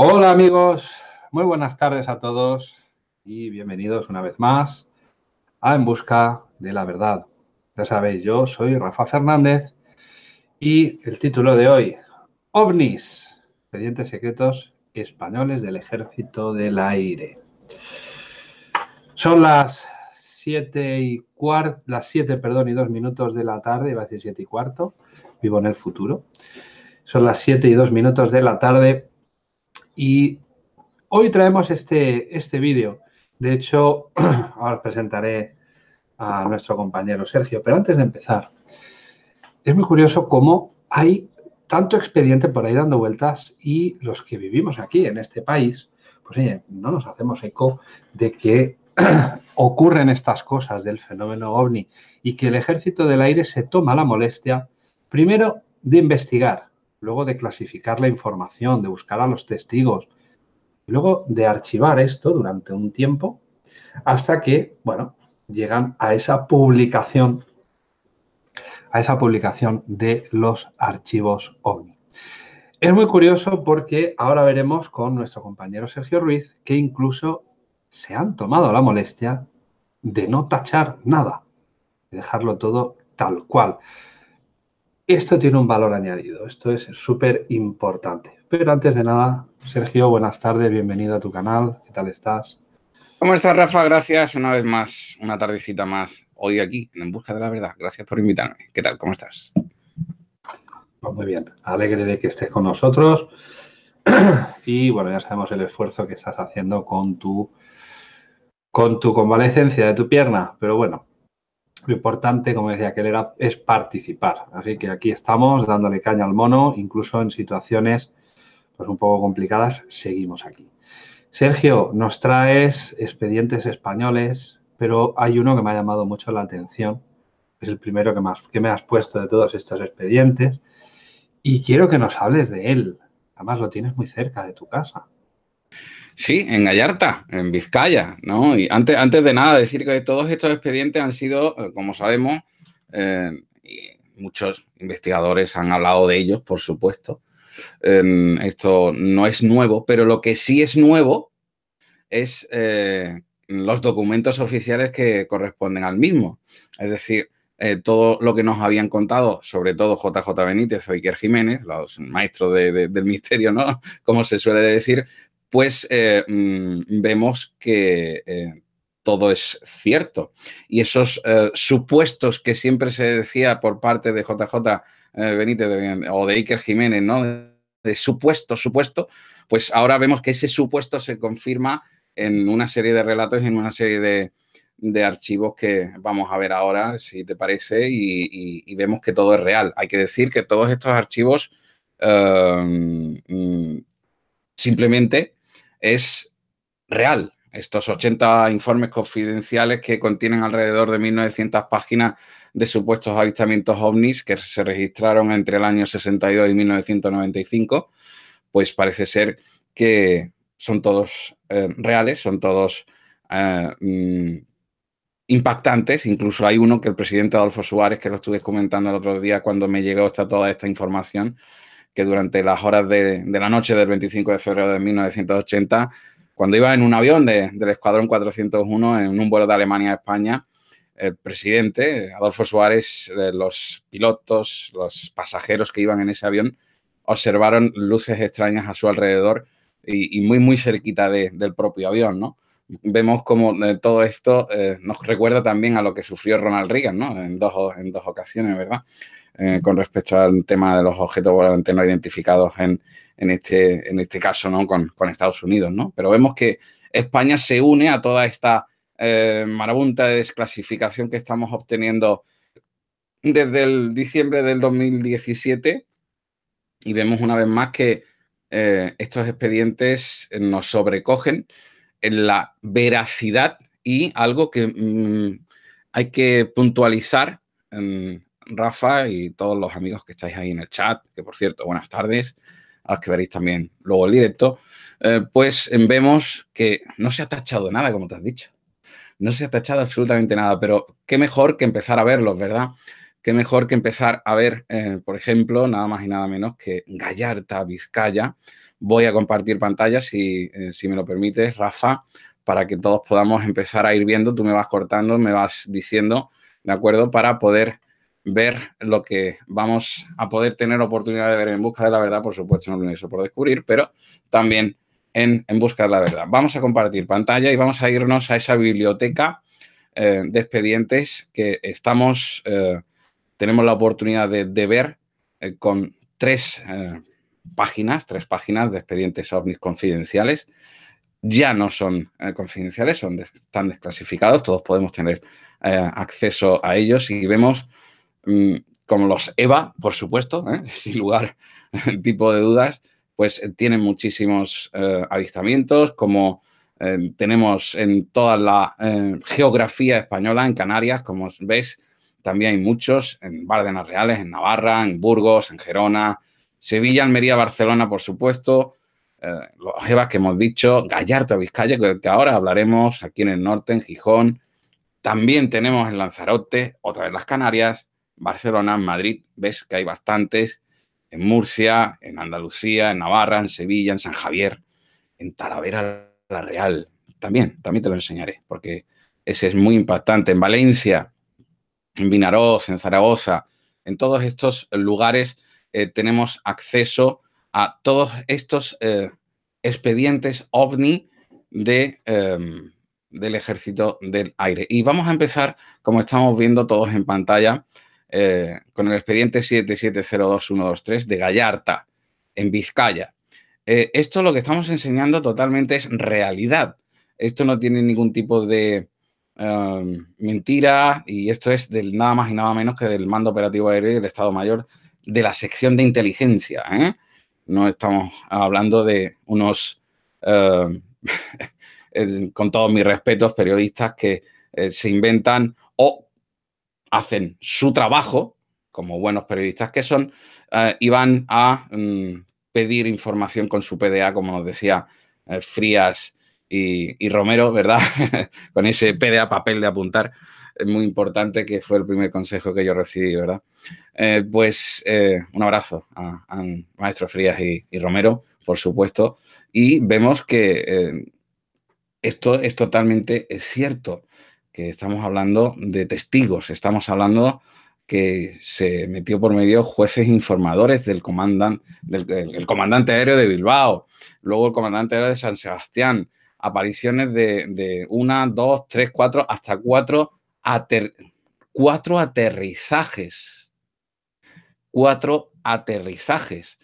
Hola amigos, muy buenas tardes a todos y bienvenidos una vez más a En Busca de la Verdad. Ya sabéis, yo soy Rafa Fernández y el título de hoy, OVNIs, expedientes secretos españoles del Ejército del Aire. Son las 7 y cuarto, las 7, perdón, y 2 minutos de la tarde, iba a decir 7 y cuarto, vivo en el futuro. Son las 7 y 2 minutos de la tarde y hoy traemos este, este vídeo. De hecho, ahora presentaré a nuestro compañero Sergio, pero antes de empezar, es muy curioso cómo hay tanto expediente por ahí dando vueltas y los que vivimos aquí en este país, pues oye, no nos hacemos eco de que ocurren estas cosas del fenómeno ovni y que el ejército del aire se toma la molestia, primero, de investigar, luego de clasificar la información, de buscar a los testigos, y luego de archivar esto durante un tiempo hasta que, bueno, llegan a esa publicación, a esa publicación de los archivos OVNI. Es muy curioso porque ahora veremos con nuestro compañero Sergio Ruiz que incluso se han tomado la molestia de no tachar nada, de dejarlo todo tal cual. Esto tiene un valor añadido, esto es súper importante. Pero antes de nada, Sergio, buenas tardes, bienvenido a tu canal, ¿qué tal estás? ¿Cómo estás, Rafa? Gracias una vez más, una tardecita más, hoy aquí, en Busca de la Verdad. Gracias por invitarme. ¿Qué tal? ¿Cómo estás? Pues muy bien, alegre de que estés con nosotros. Y bueno, ya sabemos el esfuerzo que estás haciendo con tu, con tu convalecencia de tu pierna, pero bueno, lo importante, como decía que era, es participar. Así que aquí estamos dándole caña al mono, incluso en situaciones pues, un poco complicadas, seguimos aquí. Sergio, nos traes expedientes españoles, pero hay uno que me ha llamado mucho la atención. Es el primero que, más, que me has puesto de todos estos expedientes. Y quiero que nos hables de él. Además, lo tienes muy cerca de tu casa. Sí, en Gallarta, en Vizcaya, ¿no? Y antes, antes de nada, decir que todos estos expedientes han sido, eh, como sabemos, eh, muchos investigadores han hablado de ellos, por supuesto. esto no es nuevo, pero lo que sí es nuevo es eh, los documentos oficiales que corresponden al mismo. Es decir, todo lo que nos habían contado, sobre todo JJ Benítez o Iker Jiménez, los maestros del misterio, ¿no? Como se suele decir, pues eh, mm, vemos que eh, todo es cierto. Y esos eh, supuestos que siempre se decía por parte de JJ Benítez o de Iker Jiménez, ¿no? De supuesto, supuesto, pues ahora vemos que ese supuesto se confirma en una serie de relatos, en una serie de, archivos que vamos a ver ahora, si te parece, y, vemos que todo es real. Hay que decir que todos estos archivos mm, simplemente es real. Estos 80 informes confidenciales que contienen alrededor de 1.900 páginas de supuestos avistamientos ovnis que se registraron entre el año 62 y 1995, pues parece ser que son todos eh, reales, son todos eh, mm, impactantes. Incluso hay uno que el presidente Adolfo Suárez, que lo estuve comentando el otro día cuando me llegó toda esta información, que durante las horas de, la noche del 25 de febrero de 1980, cuando iba en un avión del Escuadrón 401 en un vuelo de Alemania a España, el presidente, Adolfo Suárez, eh, los pilotos, los pasajeros que iban en ese avión, observaron luces extrañas a su alrededor y, muy, muy cerquita del propio avión, ¿no? Vemos como eh, todo esto eh, nos recuerda también a lo que sufrió Ronald Reagan, ¿no? En dos, en dos ocasiones, ¿verdad? Eh, con respecto al tema de los objetos volantes no identificados en, este, en este caso ¿no? Con, Estados Unidos. ¿no? Pero vemos que España se une a toda esta eh, marabunta de desclasificación que estamos obteniendo desde el diciembre del 2017 y vemos una vez más que eh, estos expedientes nos sobrecogen en la veracidad y algo que mm, hay que puntualizar Rafa y todos los amigos que estáis ahí en el chat, que por cierto, buenas tardes, a los que veréis también luego el directo, eh, pues vemos que no se ha tachado nada, como te has dicho. No se ha tachado absolutamente nada, pero qué mejor que empezar a verlos, ¿verdad? qué mejor que empezar a ver, eh, por ejemplo, nada más y nada menos que Gallarta, Vizcaya. Voy a compartir pantalla, si, eh, si me lo permites, Rafa, para que todos podamos empezar a ir viendo. Tú me vas cortando, me vas diciendo, ¿de acuerdo? Para poder ver lo que vamos a poder tener oportunidad de ver en busca de la verdad, por supuesto, no lo eso por descubrir, pero también en, en, busca de la verdad. Vamos a compartir pantalla y vamos a irnos a esa biblioteca eh, de expedientes que estamos tenemos la oportunidad de, ver eh, con tres eh, páginas, tres páginas de expedientes ovnis confidenciales. Ya no son eh, confidenciales, son están desclasificados, todos podemos tener acceso a ellos y vemos como los EVA, por supuesto, sin lugar tipo de dudas, pues tienen muchísimos avistamientos, como tenemos en toda la geografía española, en Canarias, como ves, también hay muchos en Bárdenas Reales, en Navarra, en Burgos, en Gerona, Sevilla, Almería, Barcelona, por supuesto, eh, los EVAs que hemos dicho, Gallarta, Vizcaya, que ahora hablaremos aquí en el norte, en Gijón. También tenemos en Lanzarote, otra vez las Canarias, Barcelona, en Madrid, ves que hay bastantes, en Murcia, en Andalucía, en Navarra, en Sevilla, en San Javier, en Talavera la Real. También, también te lo enseñaré, porque ese es muy impactante. En Valencia, en Vinaroz, en Zaragoza, en todos estos lugares eh, tenemos acceso a todos estos eh, expedientes OVNI em, del Ejército del Aire. Y vamos a empezar, como estamos viendo todos en pantalla, eh, con el expediente 7702123 de Gallarta, en Vizcaya. esto lo que estamos enseñando totalmente es realidad. Esto no tiene ningún tipo de Em, mentira, y esto es del nada más y nada menos que del mando operativo aéreo del Estado Mayor de la sección de inteligencia. ¿eh? No estamos hablando de unos, con todos mis respetos, periodistas que eh, se inventan o hacen su trabajo, como buenos periodistas que son, eh, y van a mm, pedir información con su PDA, como nos decía Frías y, Romero, ¿verdad? Con ese PDA papel de apuntar, es muy importante que fue el primer consejo que yo recibí, ¿verdad? Eh, pues eh, un abrazo a, Maestro Frías y, Romero, por supuesto, y vemos que eh, esto es totalmente cierto, estamos hablando de testigos, estamos hablando que se metió por medio jueces informadores del, comandante del comandante aéreo de Bilbao, luego el comandante aéreo de San Sebastián, apariciones de, una, dos, tres, cuatro, hasta cuatro, cuatro aterrizajes. Cuatro aterrizajes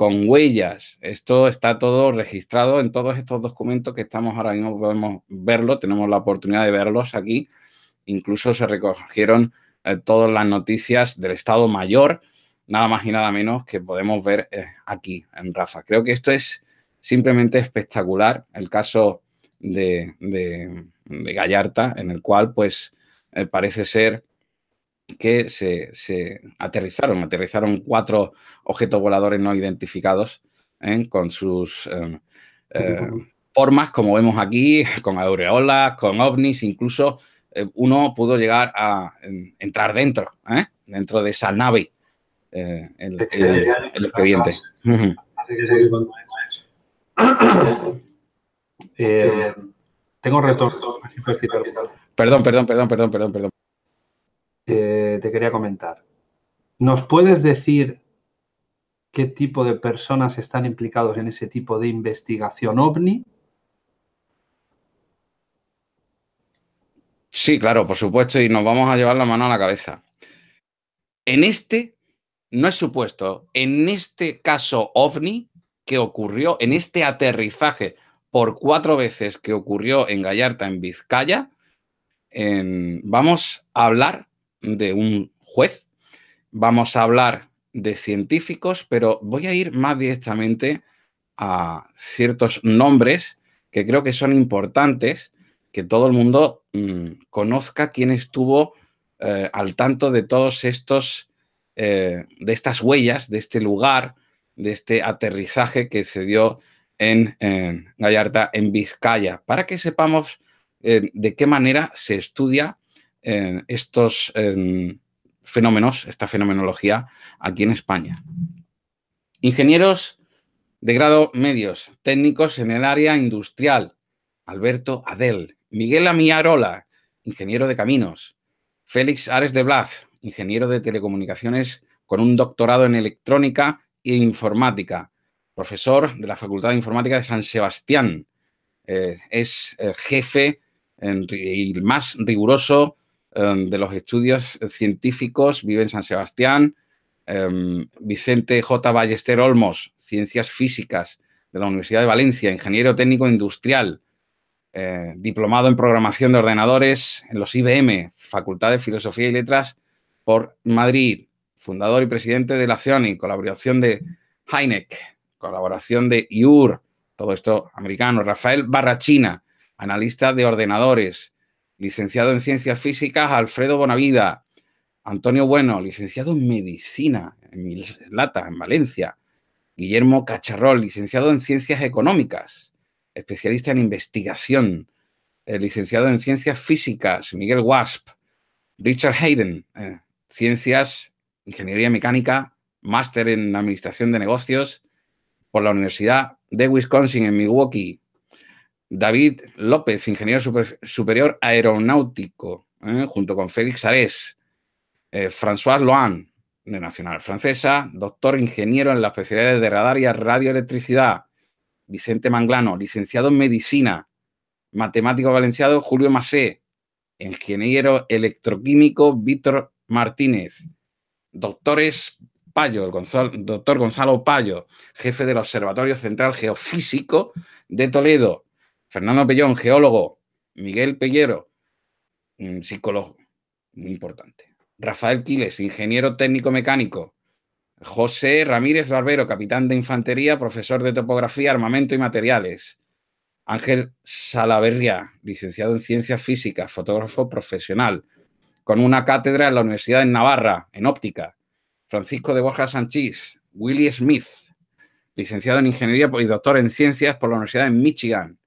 con huellas. Esto está todo registrado en todos estos documentos que estamos ahora mismo, podemos verlo, tenemos la oportunidad de verlos aquí. Incluso se recogieron eh, todas las noticias del Estado Mayor, nada más y nada menos que podemos ver eh, aquí en Rafa. Creo que esto es simplemente espectacular el caso de, Gallarta, en el cual pues eh, parece ser que se, aterrizaron, aterrizaron cuatro objetos voladores no identificados ¿eh? con sus eh, formas, como vemos aquí, con aureolas, con ovnis, incluso uno pudo llegar a entrar dentro, dentro de esa nave, el, el, expediente. Eh, tengo retorno. Perdón, perdón, perdón, perdón, perdón, perdón. Te quería comentar. ¿Nos puedes decir qué tipo de personas están implicados en ese tipo de investigación ovni? Sí, claro, por supuesto, y nos vamos a llevar la mano a la cabeza. En este, no es supuesto, en este caso ovni, que ocurrió en este aterrizaje por cuatro veces que ocurrió en Gallarta, en Vizcaya, vamos a hablar de un juez, vamos a hablar de científicos, pero voy a ir más directamente a ciertos nombres que creo que son importantes, que todo el mundo mm, conozca quién estuvo eh, al tanto de todos estos, eh, de estas huellas, de este lugar, de este aterrizaje que se dio en, Gallarta, en Vizcaya, para que sepamos eh, de qué manera se estudia estos fenómenos, esta fenomenología aquí en España. Ingenieros de grado medios, técnicos en el área industrial, Alberto Adel, Miguel Amiarola, ingeniero de caminos, Félix Ares de Blas, ingeniero de telecomunicaciones con un doctorado en electrónica e informática, profesor de la Facultad de Informática de San Sebastián. Eh, es el jefe y el más riguroso de los estudios científicos, vive en San Sebastián. Em, Vicente J. Ballester Olmos, Ciencias Físicas de la Universidad de Valencia, ingeniero técnico industrial, eh, diplomado en programación de ordenadores en los IBM, Facultad de Filosofía y Letras por Madrid, fundador y presidente de la CIONI, colaboración de Heineck, colaboración de IUR, todo esto americano, Rafael Barrachina, analista de ordenadores, licenciado en Ciencias Físicas, Alfredo Bonavida, Antonio Bueno, licenciado en Medicina, en Mislata, en Valencia, Guillermo Cacharrol, licenciado en Ciencias Económicas, especialista en investigación, eh, licenciado en Ciencias Físicas, Miguel Wasp, Richard Hayden, eh, Ciencias, Ingeniería Mecánica, máster en Administración de Negocios por la Universidad de Wisconsin en Milwaukee. David López, ingeniero superior aeronáutico, eh, junto con Félix Ares. François Loan, de Nacional Francesa, doctor ingeniero en las especialidades de radar y radioelectricidad. Vicente Manglano, licenciado en Medicina, matemático valenciano Julio Masé, ingeniero electroquímico Víctor Martínez, doctores Payo, doctor Gonzalo Payo, jefe del Observatorio Central Geofísico de Toledo, Fernando Pellón, geólogo, Miguel Pellero, psicólogo, muy importante, Rafael Quiles, ingeniero técnico mecánico, José Ramírez Barbero, capitán de infantería, profesor de topografía, armamento y materiales. Ángel Salaverria, licenciado en ciencias físicas, fotógrafo profesional, con una cátedra en la Universidad de Navarra, en óptica. Francisco de Borja Sanchís, Willy Smith, licenciado en ingeniería y doctor en ciencias por la Universidad de Michigan.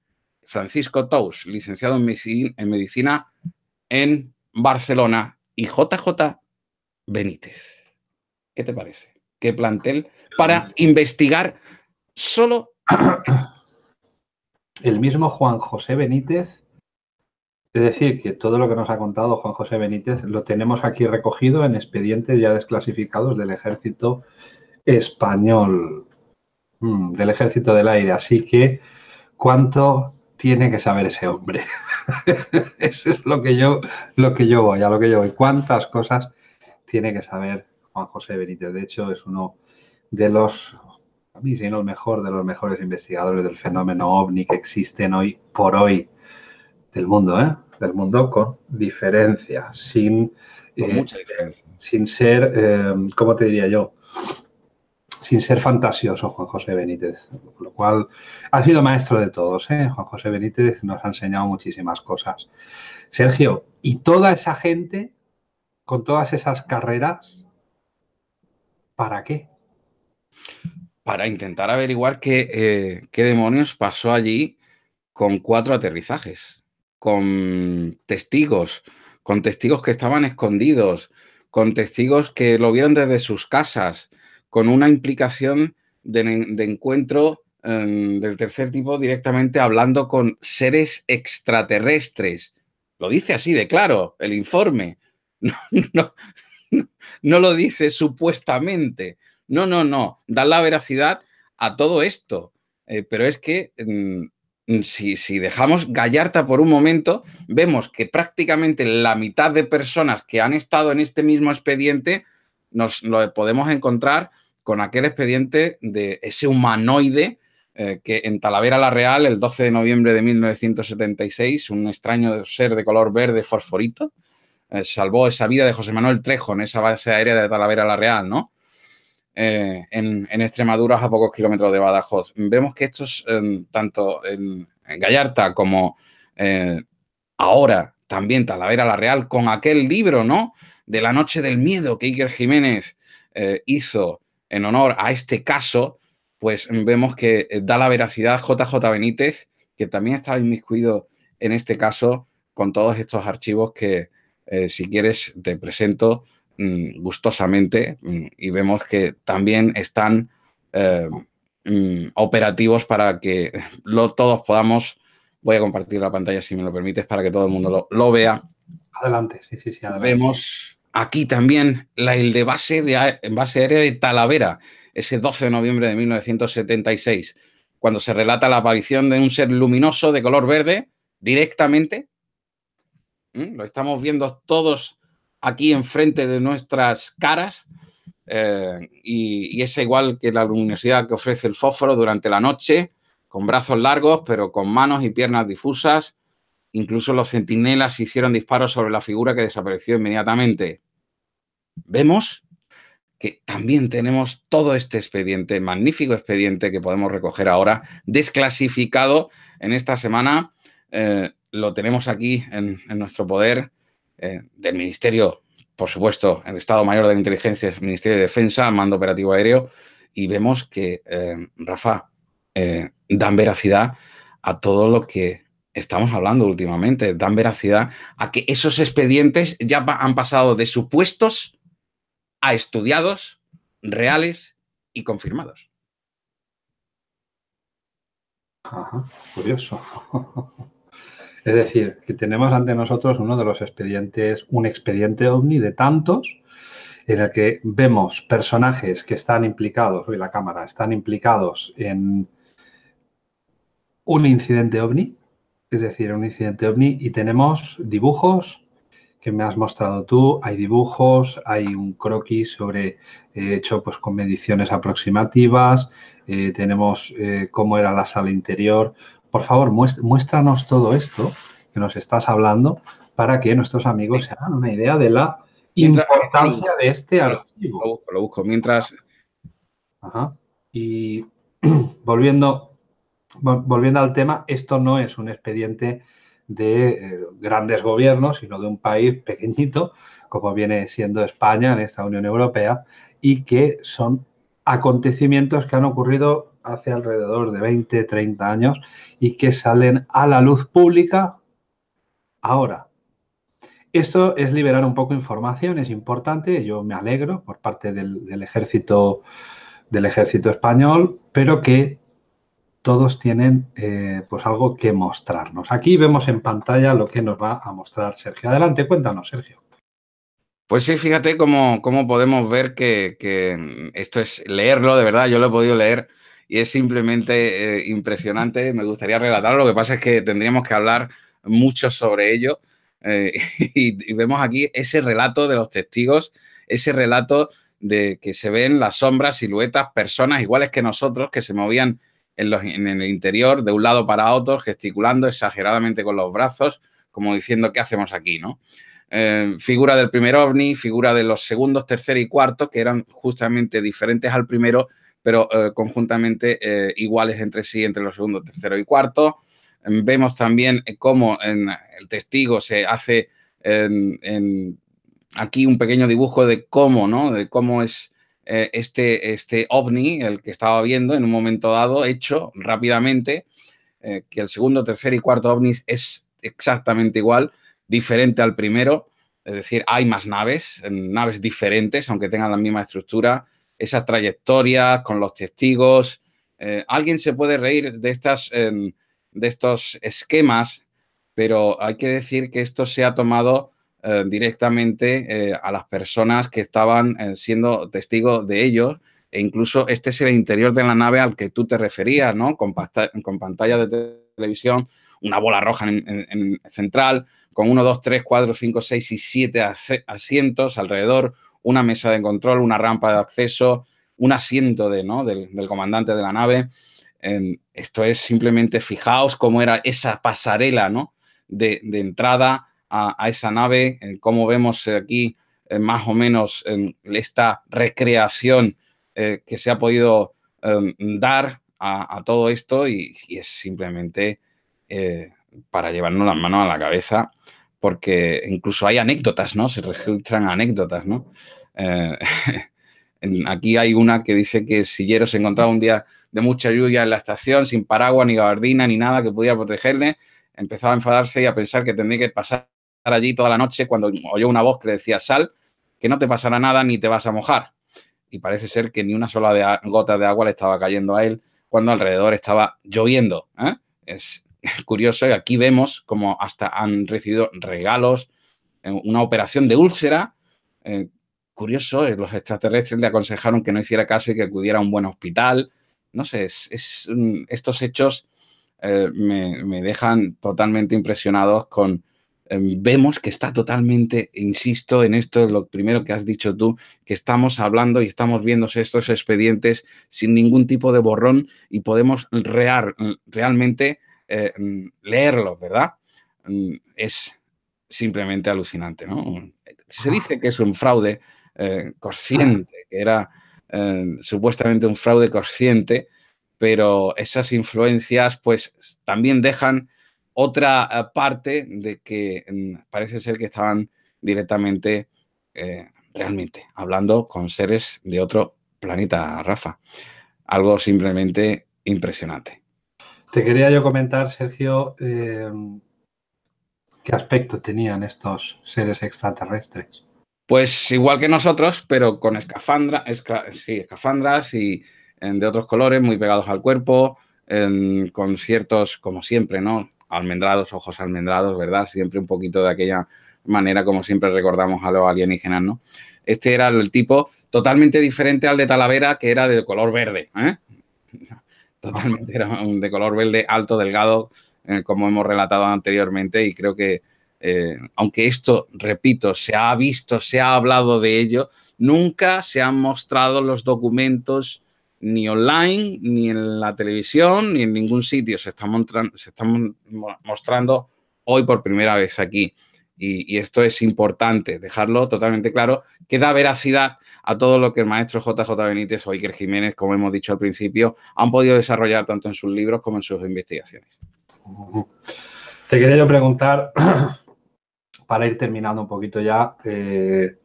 Francisco Tous, licenciado en medicina en Barcelona. Y JJ Benítez. ¿Qué te parece? qué plantel para investigar solo. El mismo Juan José Benítez, es decir, que todo lo que nos ha contado Juan José Benítez lo tenemos aquí recogido en expedientes ya desclasificados del ejército español, mm, del ejército del aire. Así que, ¿cuánto tiene que saber ese hombre? Eso es lo que yo, lo que yo voy, a lo que yo voy. ¿Cuántas cosas tiene que saber Juan José Benítez. De hecho, es uno de los, a mí si no el mejor, de los mejores investigadores del fenómeno ovni que existen hoy por hoy del mundo, ¿eh? Del mundo con diferencia, sin... Con eh, mucha diferencia. Sin ser, eh, ¿cómo te diría yo? Sin ser fantasioso, Juan José Benítez. Lo cual ha sido maestro de todos, ¿eh? Juan José Benítez nos ha enseñado muchísimas cosas. Sergio, y toda esa gente, con todas esas carreras, ¿Para qué? Para intentar averiguar eh, qué, demonios pasó allí con cuatro aterrizajes, con testigos, con testigos que estaban escondidos, con testigos que lo vieron desde sus casas, con una implicación de, encuentro em, del tercer tipo directamente hablando con seres extraterrestres. Lo dice así de claro el informe. no, no lo dice supuestamente. No, no, no. Da la veracidad a todo esto. Eh, pero es que mm, si, si, dejamos Gallarta por un momento, vemos que prácticamente la mitad de personas que han estado en este mismo expediente nos lo podemos encontrar con aquel expediente de ese humanoide eh, que en Talavera la Real, el 12 de noviembre de 1976, un extraño ser de color verde fosforito, eh, salvó esa vida de José Manuel Trejo en esa base aérea de Talavera la Real, ¿no? Eh, en, Extremadura, a pocos kilómetros de Badajoz. Vemos que estos, tanto en, Gallarta como ahora también Talavera la Real, con aquel libro, ¿no? De la noche del miedo que Iker Jiménez hizo en honor a este caso, pues vemos que da la veracidad JJ Benítez, que también estaba inmiscuido en este caso con todos estos archivos que, eh, si quieres, te presento mm, gustosamente mm, y vemos que también están eh, mm, operativos para que todos podamos, voy a compartir la pantalla si me lo permites para que todo el mundo lo, vea. Adelante, sí, sí, sí. Vemos aquí también la, el de base, de base aérea de Talavera, ese 12 de noviembre de 1976, cuando se relata la aparición de un ser luminoso de color verde directamente. Lo estamos viendo todos aquí enfrente de nuestras caras. Eh, y, es igual que la luminosidad que ofrece el fósforo durante la noche, con brazos largos, pero con manos y piernas difusas. Incluso los centinelas hicieron disparos sobre la figura que desapareció inmediatamente. Vemos que también tenemos todo este expediente, magnífico expediente que podemos recoger ahora, desclasificado en esta semana. Eh, lo tenemos aquí en, nuestro poder eh, del Ministerio, por supuesto, el Estado Mayor de la Inteligencia, el Ministerio de Defensa, Mando Operativo Aéreo, y vemos que, eh, Rafa, dan veracidad a todo lo que estamos hablando últimamente, dan veracidad a que esos expedientes ya han pasado de supuestos a estudiados, reales y confirmados. Curioso. Es decir, que tenemos ante nosotros uno de los expedientes, un expediente ovni de tantos en el que vemos personajes que están implicados, hoy la cámara, están implicados en un incidente ovni, es decir, un incidente ovni, y tenemos dibujos, que me has mostrado tú, hay dibujos, hay un croquis sobre eh, hecho pues con mediciones aproximativas, eh, tenemos eh, cómo era la sala interior. Por favor, muéstranos todo esto que nos estás hablando para que nuestros amigos se hagan una idea de la importancia de este archivo. Lo busco, lo busco. Mientras... Ajá. Y volviendo, volviendo al tema, esto no es un expediente de eh, grandes gobiernos, sino de un país pequeñito, como viene siendo España en esta Unión Europea, y que son acontecimientos que han ocurrido hace alrededor de 20, 30 años y que salen a la luz pública ahora. Esto es liberar un poco información, es importante, yo me alegro por parte del, del ejército, del ejército español, pero que todos tienen eh, pues algo que mostrarnos. Aquí vemos en pantalla lo que nos va a mostrar Sergio. Adelante, cuéntanos, Sergio. Pues sí, fíjate cómo, cómo podemos ver que, esto es leerlo, de verdad, yo lo he podido leer y es simplemente eh, impresionante. Me gustaría relatarlo, lo que pasa es que tendríamos que hablar mucho sobre ello. Eh, y, vemos aquí ese relato de los testigos, ese relato de que se ven las sombras, siluetas, personas iguales que nosotros que se movían en, el interior, de un lado para otro, gesticulando exageradamente con los brazos, como diciendo, ¿qué hacemos aquí? ¿no? Eh, figura del primer ovni, figura de los segundos, tercer y cuarto, que eran justamente diferentes al primero, pero eh, conjuntamente eh, iguales entre sí, entre los segundos, tercero y cuarto. vemos también cómo en el testigo se hace aquí un pequeño dibujo de cómo, ¿no? De cómo es eh, este, este ovni, el que estaba viendo en un momento dado, hecho rápidamente, eh, que el segundo, tercer y cuarto ovnis es exactamente igual, diferente al primero, es decir, hay más naves, naves diferentes, aunque tengan la misma estructura, esas trayectorias con los testigos. Eh, alguien se puede reír de, estas, de estos esquemas, pero hay que decir que esto se ha tomado eh, directamente eh, a las personas que estaban eh, siendo testigos de ellos. E incluso este es el interior de la nave al que tú te referías, ¿no? Con, pantalla de televisión, una bola roja en, central, con 1, 2, 3, 4, 5, 6 y 7 asientos alrededor, una mesa de control, una rampa de acceso, un asiento de, ¿no? del, comandante de la nave. esto es simplemente, fijaos cómo era esa pasarela ¿no? de entrada a, esa nave, como vemos aquí eh, más o menos en esta recreación eh, que se ha podido em, dar a, todo esto y, es simplemente eh, para llevarnos las manos a la cabeza porque incluso hay anécdotas, ¿no? Se registran anécdotas, ¿no? aquí hay una que dice que Sillero se encontraba un día de mucha lluvia en la estación, sin paraguas, ni gabardina, ni nada que pudiera protegerle. Empezaba a enfadarse y a pensar que tendría que pasar allí toda la noche cuando oyó una voz que le decía sal, que no te pasará nada ni te vas a mojar. Y parece ser que ni una sola gota de agua le estaba cayendo a él cuando alrededor estaba lloviendo. ¿eh? Es curioso y aquí vemos como hasta han recibido regalos, una operación de úlcera. Eh, curioso, eh, los extraterrestres le aconsejaron que no hiciera caso y que acudiera a un buen hospital. No sé, es, estos hechos me, dejan totalmente impresionados con, vemos que está totalmente, insisto en esto, lo primero que has dicho tú, que estamos hablando y estamos viendo estos expedientes sin ningún tipo de borrón y podemos real, realmente eh, leerlos, ¿verdad? Mm, es simplemente alucinante, ¿no? Se dice que es un fraude eh, consciente, que era eh, supuestamente un fraude consciente, pero esas influencias pues también dejan otra eh, parte de que mm, parece ser que estaban directamente, eh, realmente, hablando con seres de otro planeta, Rafa. Algo simplemente impresionante. Te quería yo comentar, Sergio, em, qué aspecto tenían estos seres extraterrestres. Pues igual que nosotros, pero con escafandra, sí, escafandras y de otros colores, muy pegados al cuerpo, con ciertos, como siempre, ¿no? Almendrados, ojos almendrados, ¿verdad? Siempre un poquito de aquella manera como siempre recordamos a los alienígenas, ¿no? Este era el tipo totalmente diferente al de Talavera, que era de color verde, ¿eh? Totalmente era de color verde, alto, delgado, eh, como hemos relatado anteriormente, y creo que, eh, aunque esto, repito, se ha visto, se ha hablado de ello, nunca se han mostrado los documentos ni online, ni en la televisión, ni en ningún sitio. Se están, se mostrando hoy por primera vez aquí. Y, esto es importante, dejarlo totalmente claro, que da veracidad a todo lo que el maestro JJ Benítez o Iker Jiménez, como hemos dicho al principio, han podido desarrollar tanto en sus libros como en sus investigaciones. Te quería yo preguntar, para ir terminando un poquito ya, eh,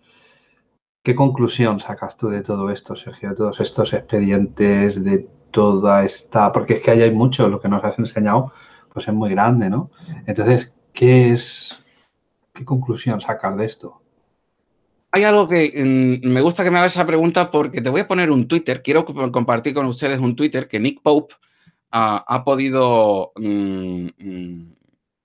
¿Qué conclusión sacas tú de todo esto, Sergio? De todos estos expedientes, de toda esta. Porque es que ahí hay mucho, lo que nos has enseñado, pues es muy grande, ¿no? Entonces, ¿qué es. ¿Qué conclusión sacar de esto? Hay algo que me gusta que me hagas esa pregunta porque te voy a poner un Twitter. Quiero compartir con ustedes un Twitter que Nick Pope ha podido mm, mm,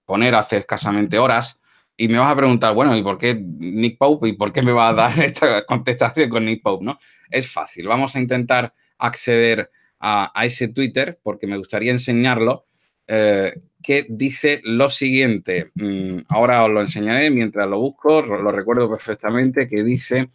poner hace escasamente horas y me vas a preguntar, bueno, ¿y por qué Nick Pope? ¿Y por qué me va a dar esta contestación con Nick Pope? ¿no? Es fácil. Vamos a intentar acceder a, ese Twitter porque me gustaría enseñarlo. Eh, que dice lo siguiente. Mm, ahora os lo enseñaré mientras lo busco, lo recuerdo perfectamente, que dice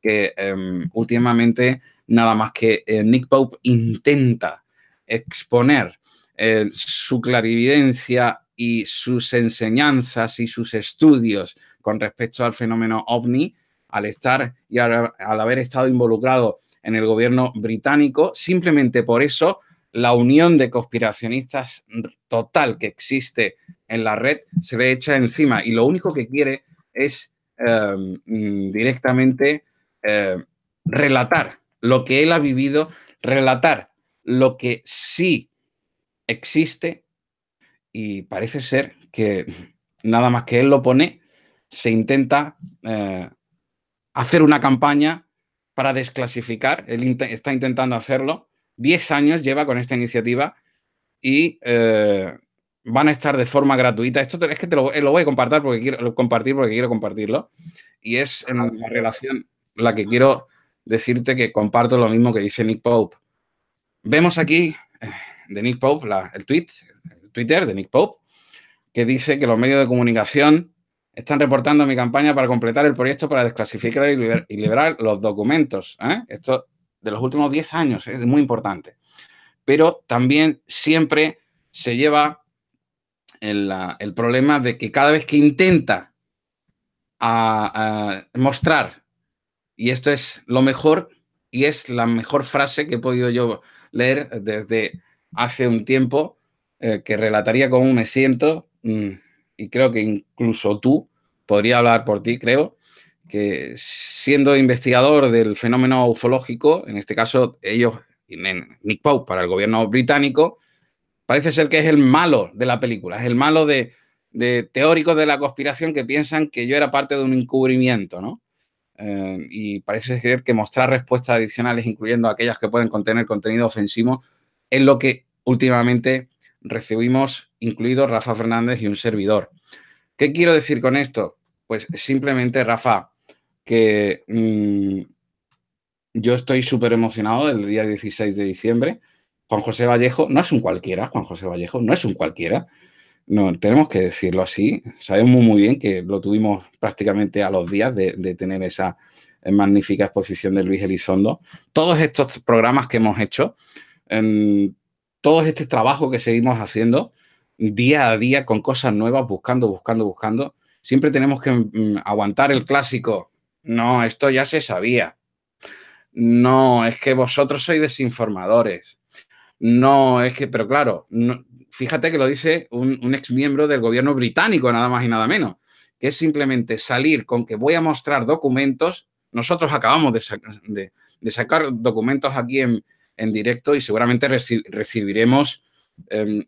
que em, últimamente nada más que eh, Nick Pope intenta exponer eh, su clarividencia y sus enseñanzas y sus estudios con respecto al fenómeno ovni, al estar y al, haber estado involucrado en el gobierno británico, simplemente por eso la unión de conspiracionistas total que existe en la red se le echa encima y lo único que quiere es em, directamente em, relatar lo que él ha vivido, relatar lo que sí existe y parece ser que nada más que él lo pone, se intenta eh, hacer una campaña para desclasificar. Él está intentando hacerlo. Diez años lleva con esta iniciativa y eh, van a estar de forma gratuita. Esto es que te lo, voy a compartir porque quiero compartir porque quiero compartirlo. Y es en la relación la que quiero decirte que comparto lo mismo que dice Nick Pope. Vemos aquí eh, de Nick Pope el tweet, Twitter de Nick Pope, que dice que los medios de comunicación están reportando mi campaña para completar el proyecto para desclasificar y, liberar los documentos. ¿eh? Esto de los últimos 10 años es muy importante. Pero también siempre se lleva el, problema de que cada vez que intenta mostrar, y esto es lo mejor, y es la mejor frase que he podido yo leer desde hace un tiempo, eh, que relataría cómo me siento, mm, y creo que incluso tú, podría hablar por ti, creo, que siendo investigador del fenómeno ufológico, en este caso ellos, Nick Pope para el gobierno británico, parece ser que es el malo de la película, es el malo de, teóricos de la conspiración que piensan que yo era parte de un encubrimiento, ¿no? eh, y parece ser que mostrar respuestas adicionales, incluyendo aquellas que pueden contener contenido ofensivo, es lo que últimamente recibimos, incluido Rafa Fernández y un servidor. ¿Qué quiero decir con esto? Pues simplemente, Rafa, que mm, yo estoy súper emocionado del día 16 de diciembre. Juan José Vallejo no es un cualquiera, Juan José Vallejo no es un cualquiera. No, tenemos que decirlo así. Sabemos muy bien que lo tuvimos prácticamente a los días de, tener esa magnífica exposición de Luis Elizondo. Todos estos programas que hemos hecho, en todo este trabajo que seguimos haciendo día a día con cosas nuevas, buscando, buscando, buscando, siempre tenemos que mm, aguantar el clásico. No, esto ya se sabía. No, es que vosotros sois desinformadores. No, es que, pero claro, fíjate que lo dice un, ex miembro del gobierno británico, nada más y nada menos, que es simplemente salir con que voy a mostrar documentos. Nosotros acabamos de, sacar documentos aquí en, directo y seguramente recibiremos, em,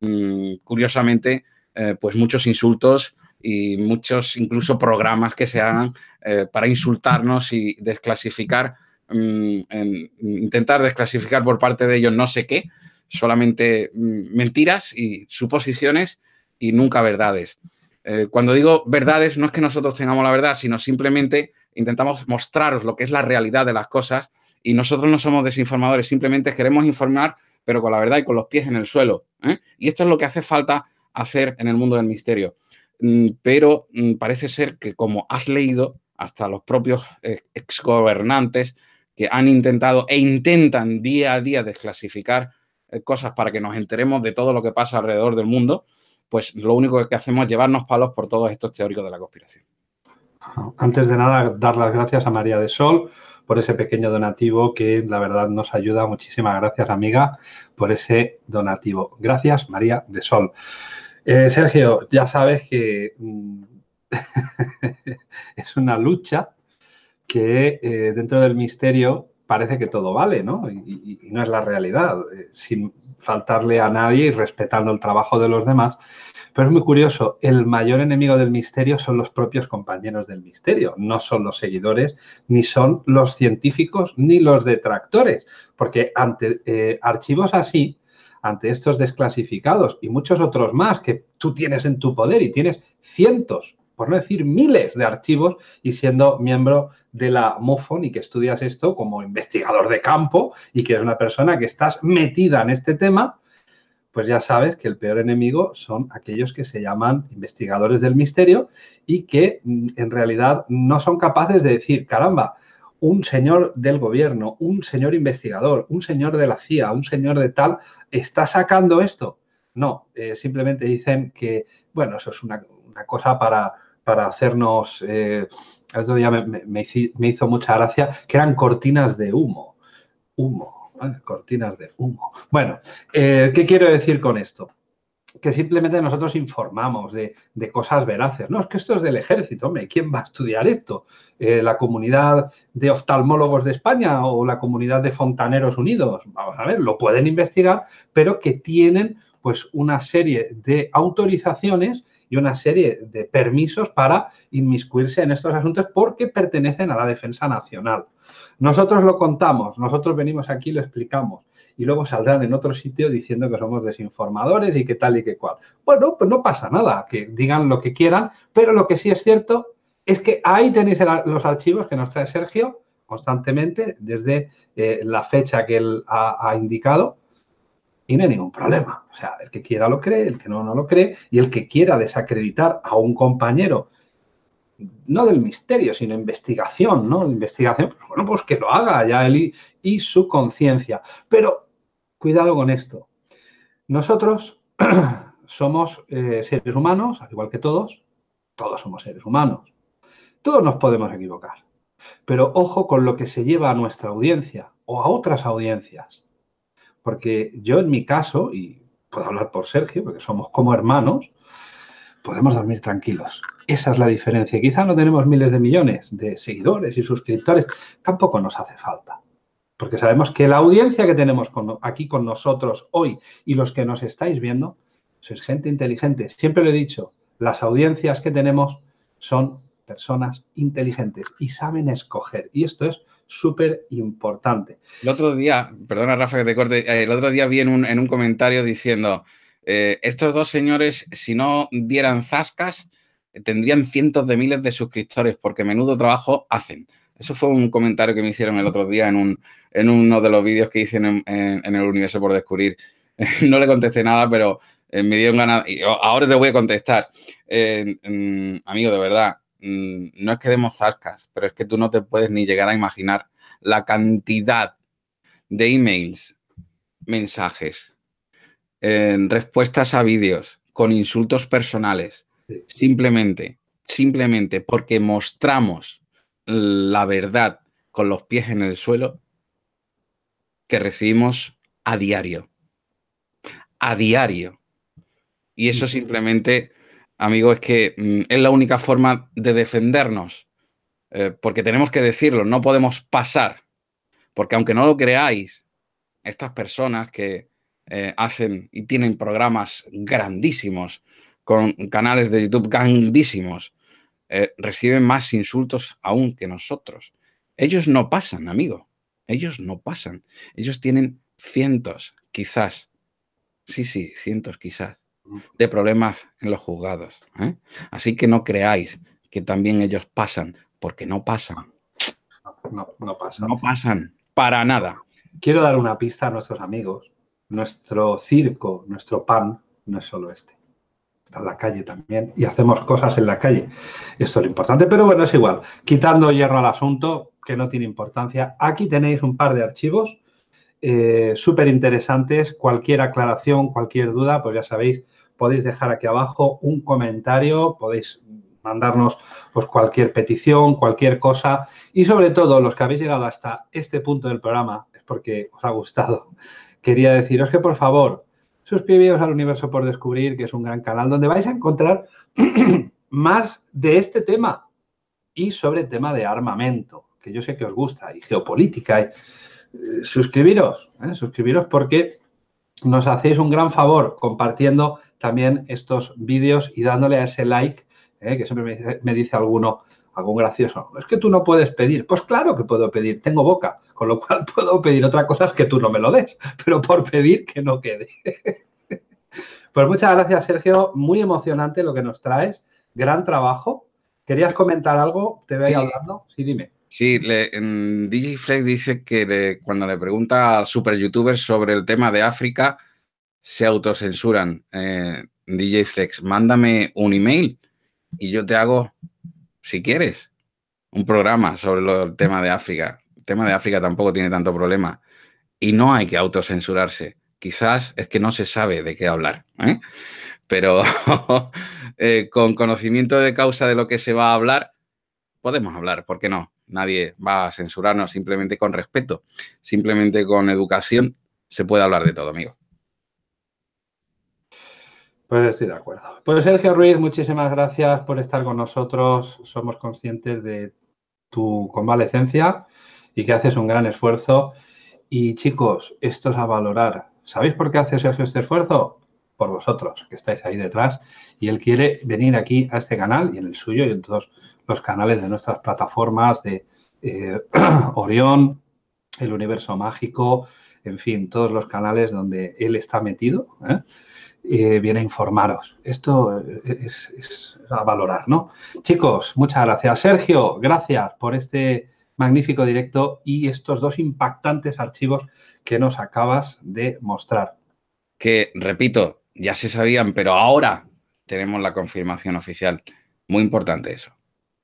mm, curiosamente, eh, pues muchos insultos y muchos incluso programas que se hagan eh, para insultarnos y desclasificar Mm, en intentar desclasificar por parte de ellos no sé qué, solamente mm, mentiras y suposiciones y nunca verdades. Eh, cuando digo verdades, no es que nosotros tengamos la verdad, sino simplemente intentamos mostraros lo que es la realidad de las cosas y nosotros no somos desinformadores, simplemente queremos informar, pero con la verdad y con los pies en el suelo. ¿eh? Y esto es lo que hace falta hacer en el mundo del misterio. Mm, pero parece ser que como has leído, hasta los propios eh, exgobernantes que han intentado e intentan día a día desclasificar eh, cosas para que nos enteremos de todo lo que pasa alrededor del mundo, pues lo único que hacemos es llevarnos palos por todos estos teóricos de la conspiración. Antes de nada, dar las gracias a María de Sol por ese pequeño donativo que la verdad nos ayuda. Muchísimas gracias, amiga, por ese donativo. Gracias, María de Sol. Eh, Sergio, ya sabes que mm, es una lucha que eh, dentro del misterio parece que todo vale, ¿no? Y, no es la realidad, eh, faltarle a nadie y respetando el trabajo de los demás. Pero es muy curioso, el mayor enemigo del misterio son los propios compañeros del misterio, no son los seguidores, ni son los científicos, ni los detractores, porque ante eh, archivos así, ante estos desclasificados y muchos otros más que tú tienes en tu poder y tienes cientos por no decir miles de archivos y siendo miembro de la MUFON y que estudias esto como investigador de campo y que eres una persona que estás metida en este tema, pues ya sabes que el peor enemigo son aquellos que se llaman investigadores del misterio y que mm, en realidad no son capaces de decir, caramba, un señor del gobierno, un señor investigador, un señor de la CIA, un señor de tal, está sacando esto. No, eh, simplemente dicen que, bueno, eso es una cosa para, para hacernos, eh, el otro día me, hizo mucha gracia, que eran cortinas de humo. Humo, cortinas de humo. Bueno, eh, ¿qué quiero decir con esto? que simplemente nosotros informamos de, cosas veraces. No, es que esto es del ejército, hombre, ¿quién va a estudiar esto? Eh, ¿La comunidad de oftalmólogos de España o la comunidad de fontaneros unidos? Vamos a ver, lo pueden investigar, pero que tienen pues una serie de autorizaciones y una serie de permisos para inmiscuirse en estos asuntos porque pertenecen a la defensa nacional. Nosotros lo contamos, nosotros venimos aquí y lo explicamos y luego saldrán en otro sitio diciendo que somos desinformadores y que tal y que cual. Bueno, pues no pasa nada, que digan lo que quieran, pero lo que sí es cierto es que ahí tenéis los archivos que nos trae Sergio constantemente desde eh, la fecha que él ha indicado y no hay ningún problema. O sea, el que quiera lo cree, el que no, no lo cree, y el que quiera desacreditar a un compañero, no del misterio, sino investigación, ¿no? Investigación, pues bueno, pues que lo haga ya él y, su conciencia. Pero cuidado con esto. Nosotros somos eh, seres humanos, al igual que todos, todos somos seres humanos. Todos nos podemos equivocar. Pero ojo con lo que se lleva a nuestra audiencia o a otras audiencias. Porque yo en mi caso, y puedo hablar por Sergio, porque somos como hermanos, podemos dormir tranquilos. Esa es la diferencia. Quizá no tenemos miles de millones de seguidores y suscriptores, tampoco nos hace falta. Porque sabemos que la audiencia que tenemos aquí con nosotros hoy y los que nos estáis viendo, sois gente inteligente. Siempre lo he dicho, las audiencias que tenemos son personas inteligentes y saben escoger. Y esto es súper importante. El otro día, perdona Rafa que te corte, eh, el otro día vi en un, en un comentario diciendo, eh, estos dos señores, si no dieran zascas, tendrían cientos de miles de suscriptores porque menudo trabajo hacen. Eso fue un comentario que me hicieron el otro día en, un, en uno de los vídeos que hice en, el universo por descubrir. no le contesté nada, pero eh, me dieron ganas. Y ahora te voy a contestar. amigo, de verdad, mm, no es que demos zascas, pero es que tú no te puedes ni llegar a imaginar la cantidad de emails, mensajes, respuestas a vídeos con insultos personales, simplemente, simplemente porque mostramos la verdad con los pies en el suelo que recibimos a diario. A diario. Y eso simplemente, amigo, es que mm, es la única forma de defendernos. Eh, porque tenemos que decirlo, no podemos pasar. Porque aunque no lo creáis, estas personas que eh, hacen y tienen programas grandísimos, con canales de YouTube grandísimos, eh, reciben más insultos aún que nosotros. Ellos no pasan, amigo. Ellos no pasan. Ellos tienen cientos, quizás. Sí, sí, cientos quizás de problemas en los juzgados. ¿eh? Así que no creáis que también ellos pasan, porque no pasan. No, no pasan. No pasan, para nada. Quiero dar una pista a nuestros amigos. Nuestro circo, nuestro pan, no es solo este está en la calle también y hacemos cosas en la calle. Esto es lo importante, pero bueno, es igual. Quitando hierro al asunto, que no tiene importancia, aquí tenéis un par de archivos eh, súper interesantes. Cualquier aclaración, cualquier duda, pues ya sabéis, podéis dejar aquí abajo un comentario, podéis mandarnos pues, cualquier petición, cualquier cosa y sobre todo los que habéis llegado hasta este punto del programa es porque os ha gustado. Quería deciros que por favor suscribíos al Universo por Descubrir, que es un gran canal donde vais a encontrar más de este tema y sobre el tema de armamento, que yo sé que os gusta, y geopolítica. Eh, suscribiros, ¿eh? suscribiros porque nos hacéis un gran favor compartiendo también estos vídeos y dándole a ese like, ¿eh? que siempre me dice, me dice alguno, algún gracioso. Es que tú no puedes pedir. Pues claro que puedo pedir, tengo boca, con lo cual puedo pedir. Otra cosa es que tú no me lo des, pero por pedir que no quede. Pues muchas gracias, Sergio. Muy emocionante lo que nos traes. Gran trabajo. ¿Querías comentar algo? ¿Te veo hablando? Sí, dime. Sí, le, DJ Flex dice que cuando le pregunta a super youtubers sobre el tema de África, se autocensuran. Eh, DJ Flex, mándame un email y yo te hago si quieres, un programa sobre el tema de África. El tema de África tampoco tiene tanto problema. Y no hay que autocensurarse. Quizás es que no se sabe de qué hablar. ¿eh? Pero eh, con conocimiento de causa de lo que se va a hablar, podemos hablar, ¿por qué no? Nadie va a censurarnos simplemente con respeto, simplemente con educación, se puede hablar de todo, amigo. Pues estoy de acuerdo. Pues Sergio Ruiz, muchísimas gracias por estar con nosotros. Somos conscientes de tu convalecencia y que haces un gran esfuerzo. Y chicos, esto es a valorar. ¿Sabéis por qué hace Sergio este esfuerzo? Por vosotros, que estáis ahí detrás. Y él quiere venir aquí a este canal y en el suyo y en todos los canales de nuestras plataformas de eh, Orión, el Universo Mágico, en fin, todos los canales donde él está metido. ¿eh? Eh, viene a informaros. Esto es, a valorar, ¿no? Chicos, muchas gracias. Sergio, gracias por este magnífico directo y estos dos impactantes archivos que nos acabas de mostrar. Que, repito, ya se sabían, pero ahora tenemos la confirmación oficial. Muy importante eso.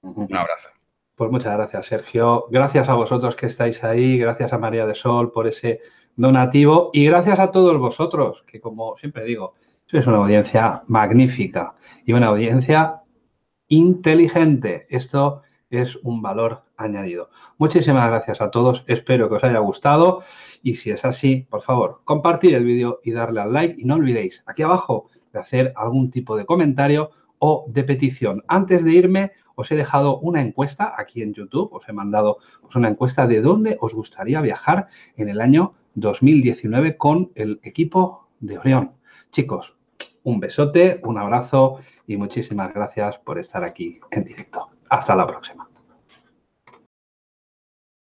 Un abrazo. Pues muchas gracias, Sergio. Gracias a vosotros que estáis ahí. Gracias a María de Sol por ese donativo. Y gracias a todos vosotros, que como siempre digo, sois una audiencia magnífica y una audiencia inteligente. Esto es un valor añadido. Muchísimas gracias a todos. Espero que os haya gustado. Y si es así, por favor, compartir el vídeo y darle al like. Y no olvidéis aquí abajo de hacer algún tipo de comentario o de petición. Antes de irme, os he dejado una encuesta aquí en YouTube. Os he mandado pues, una encuesta de dónde os gustaría viajar en el año 2019 con el equipo de Orión. Chicos, un besote, un abrazo y muchísimas gracias por estar aquí en directo. Hasta la próxima.